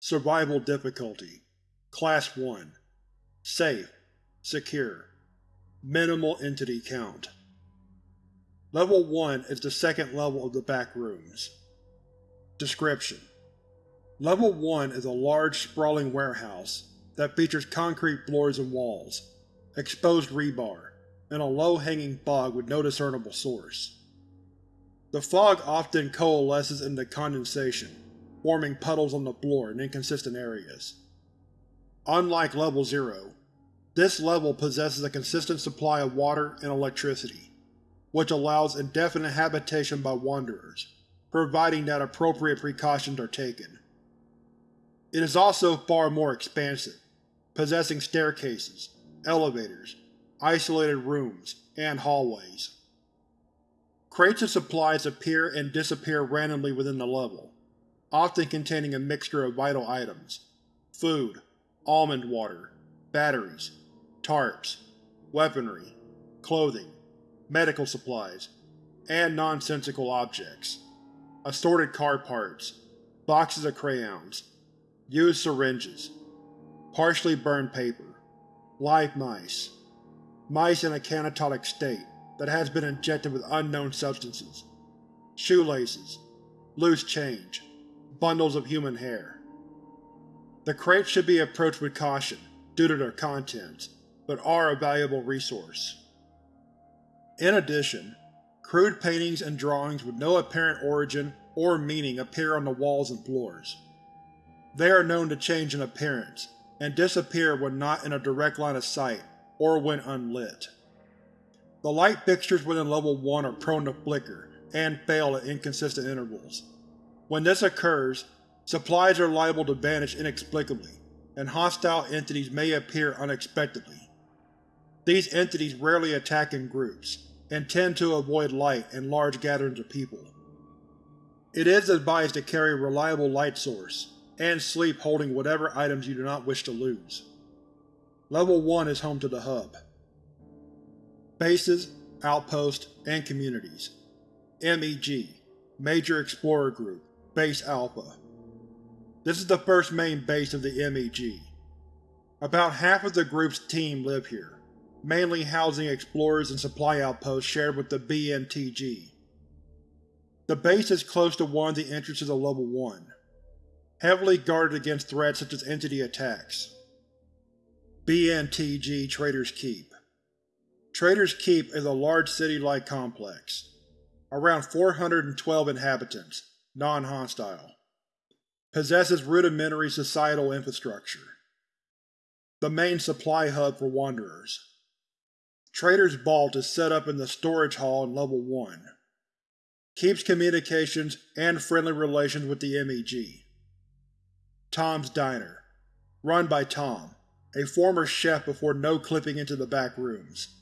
Survival Difficulty. Class 1 Safe. Secure. Minimal Entity Count. Level 1 is the second level of the back rooms. Description: Level 1 is a large, sprawling warehouse that features concrete floors and walls, exposed rebar, and a low-hanging fog with no discernible source. The fog often coalesces into condensation, forming puddles on the floor in inconsistent areas. Unlike Level 0, this level possesses a consistent supply of water and electricity, which allows indefinite habitation by Wanderers, providing that appropriate precautions are taken. It is also far more expansive, possessing staircases, elevators, isolated rooms, and hallways. Crates of supplies appear and disappear randomly within the level, often containing a mixture of vital items, food, almond water, batteries, tarps, weaponry, clothing, medical supplies, and nonsensical objects, assorted car parts, boxes of crayons, used syringes, partially burned paper, live mice, mice in a catatonic state that has been injected with unknown substances, shoelaces, loose change, bundles of human hair. The crates should be approached with caution due to their contents, but are a valuable resource. In addition, crude paintings and drawings with no apparent origin or meaning appear on the walls and floors. They are known to change in appearance, and disappear when not in a direct line of sight or when unlit. The light fixtures within Level 1 are prone to flicker and fail at inconsistent intervals. When this occurs, supplies are liable to vanish inexplicably, and hostile entities may appear unexpectedly. These entities rarely attack in groups, and tend to avoid light and large gatherings of people. It is advised to carry a reliable light source, and sleep holding whatever items you do not wish to lose. Level 1 is home to the Hub. Bases, Outposts, and Communities MEG Major Explorer Group Base Alpha This is the first main base of the MEG. About half of the group's team live here, mainly housing explorers and supply outposts shared with the BNTG. The base is close to one of the entrances of Level 1, heavily guarded against threats such as entity attacks. BNTG Trader's Keep Trader's Keep is a large city-like complex. Around 412 inhabitants, non-hostile. Possesses rudimentary societal infrastructure. The main supply hub for Wanderers. Trader's Vault is set up in the storage hall in Level 1. Keeps communications and friendly relations with the MEG. Tom's Diner, run by Tom, a former chef before no-clipping into the back rooms.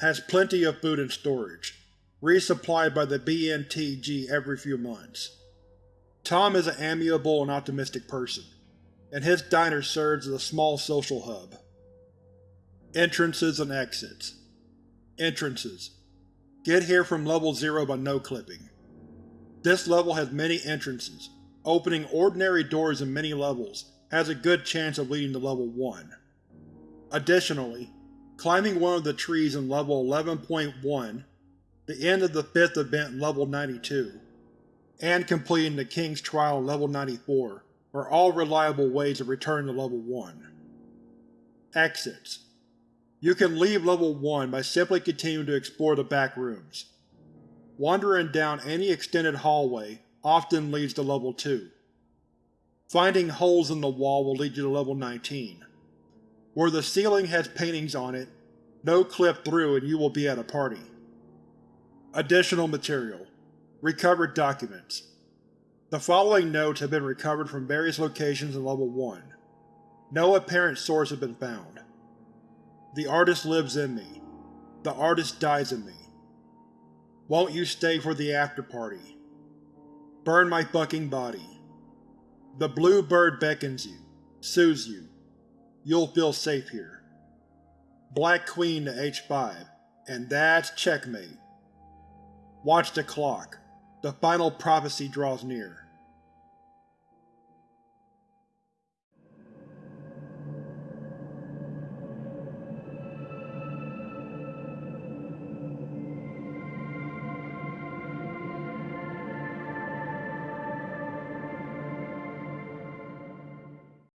Has plenty of food in storage, resupplied by the BNTG every few months. Tom is an amiable and optimistic person, and his diner serves as a small social hub. Entrances and Exits Entrances Get here from Level 0 by no-clipping. This level has many entrances, Opening ordinary doors in many levels has a good chance of leading to Level 1. Additionally, climbing one of the trees in Level 11.1, the end of the fifth event in Level 92, and completing the King's Trial in Level 94 are all reliable ways to return to Level 1. Exits You can leave Level 1 by simply continuing to explore the back rooms. Wandering down any extended hallway often leads to Level 2. Finding holes in the wall will lead you to Level 19. Where the ceiling has paintings on it, no-clip through and you will be at a party. Additional Material Recovered Documents The following notes have been recovered from various locations in Level 1. No apparent source has been found. The artist lives in me. The artist dies in me. Won't you stay for the after-party? Burn my fucking body. The blue bird beckons you, soothes you. You'll feel safe here. Black queen to h5, and that's checkmate. Watch the clock. The final prophecy draws near.